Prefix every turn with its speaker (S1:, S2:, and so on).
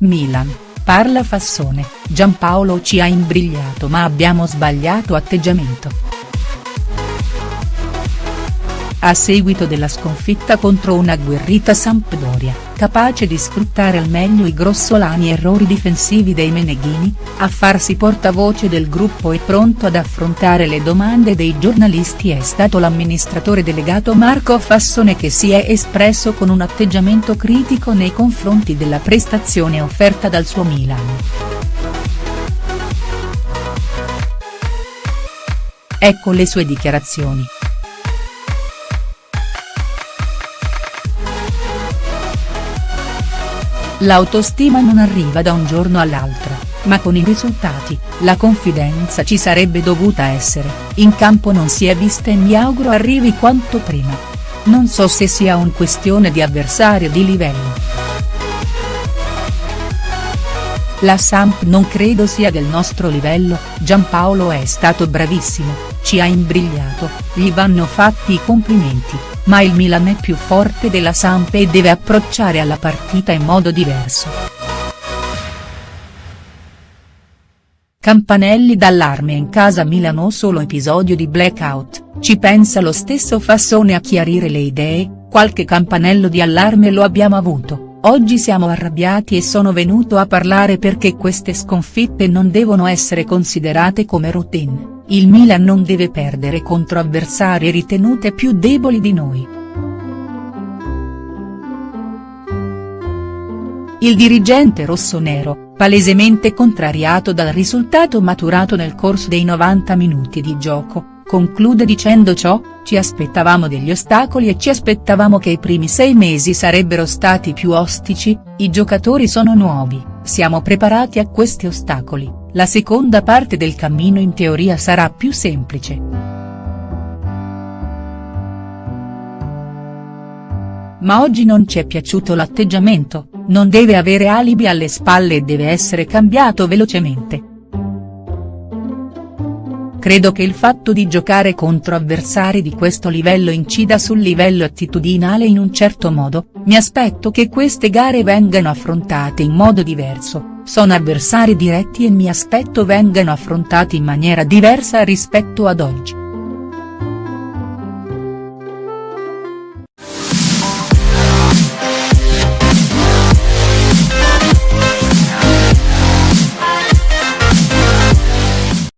S1: Milan, parla Fassone, Giampaolo ci ha imbrigliato ma abbiamo sbagliato atteggiamento. A seguito della sconfitta contro una agguerrita Sampdoria, capace di sfruttare al meglio i grossolani errori difensivi dei Meneghini, a farsi portavoce del gruppo e pronto ad affrontare le domande dei giornalisti è stato l'amministratore delegato Marco Fassone che si è espresso con un atteggiamento critico nei confronti della prestazione offerta dal suo Milan. Ecco le sue dichiarazioni. L'autostima non arriva da un giorno all'altro, ma con i risultati, la confidenza ci sarebbe dovuta essere, in campo non si è vista e mi auguro arrivi quanto prima. Non so se sia un questione di avversario di livello. La Samp non credo sia del nostro livello, Giampaolo è stato bravissimo, ci ha imbrigliato, gli vanno fatti i complimenti, ma il Milan è più forte della Samp e deve approcciare alla partita in modo diverso. Campanelli d'allarme in casa Milano solo episodio di blackout, ci pensa lo stesso Fassone a chiarire le idee, qualche campanello di allarme lo abbiamo avuto, oggi siamo arrabbiati e sono venuto a parlare perché queste sconfitte non devono essere considerate come routine. Il Milan non deve perdere contro avversarie ritenute più deboli di noi. Il dirigente rossonero, palesemente contrariato dal risultato maturato nel corso dei 90 minuti di gioco, conclude dicendo ciò, ci aspettavamo degli ostacoli e ci aspettavamo che i primi sei mesi sarebbero stati più ostici, i giocatori sono nuovi, siamo preparati a questi ostacoli, la seconda parte del cammino in teoria sarà più semplice. Ma oggi non ci è piaciuto l'atteggiamento, non deve avere alibi alle spalle e deve essere cambiato velocemente. Credo che il fatto di giocare contro avversari di questo livello incida sul livello attitudinale in un certo modo, mi aspetto che queste gare vengano affrontate in modo diverso, sono avversari diretti e mi aspetto vengano affrontati in maniera diversa rispetto ad oggi.